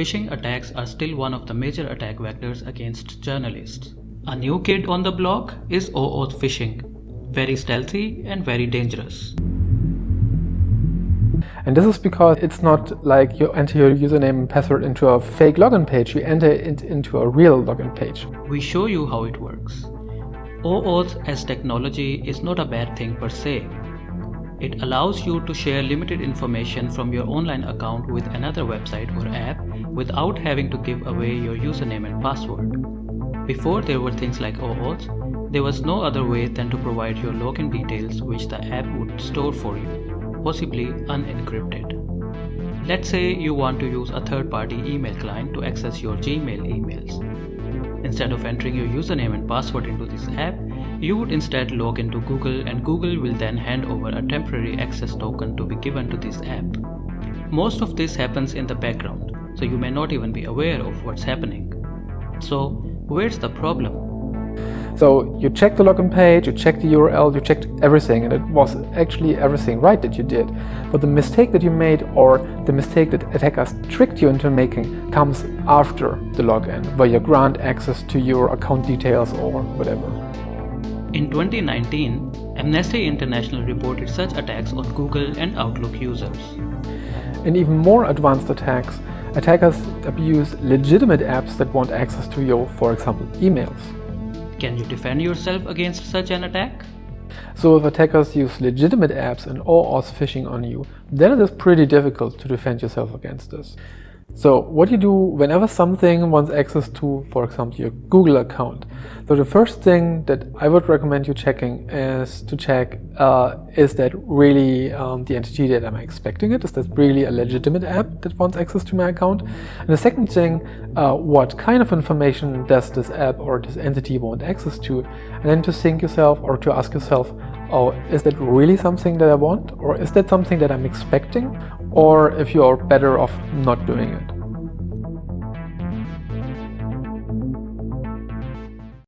phishing attacks are still one of the major attack vectors against journalists. A new kid on the block is OAuth phishing, very stealthy and very dangerous. And this is because it's not like you enter your username and password into a fake login page, you enter it into a real login page. We show you how it works. OAuth as technology is not a bad thing per se. It allows you to share limited information from your online account with another website or app without having to give away your username and password. Before there were things like OAuth, there was no other way than to provide your login details which the app would store for you, possibly unencrypted. Let's say you want to use a third-party email client to access your Gmail emails. Instead of entering your username and password into this app, you would instead log into Google and Google will then hand over a temporary access token to be given to this app. Most of this happens in the background, so you may not even be aware of what's happening. So, where's the problem? So you checked the login page, you checked the URL, you checked everything, and it was actually everything right that you did. But the mistake that you made, or the mistake that attackers tricked you into making, comes after the login, where you grant access to your account details or whatever. In 2019, Amnesty International reported such attacks on Google and Outlook users. In even more advanced attacks, attackers abuse legitimate apps that want access to your, for example, emails. Can you defend yourself against such an attack? So if attackers use legitimate apps and OAuth phishing on you, then it is pretty difficult to defend yourself against this. So what you do whenever something wants access to, for example, your Google account. So the first thing that I would recommend you checking is to check, uh, is that really um, the entity that I'm expecting it? Is that really a legitimate app that wants access to my account? And the second thing, uh, what kind of information does this app or this entity want access to? And then to think yourself or to ask yourself, oh, is that really something that I want? Or is that something that I'm expecting? Or if you are better off not doing it.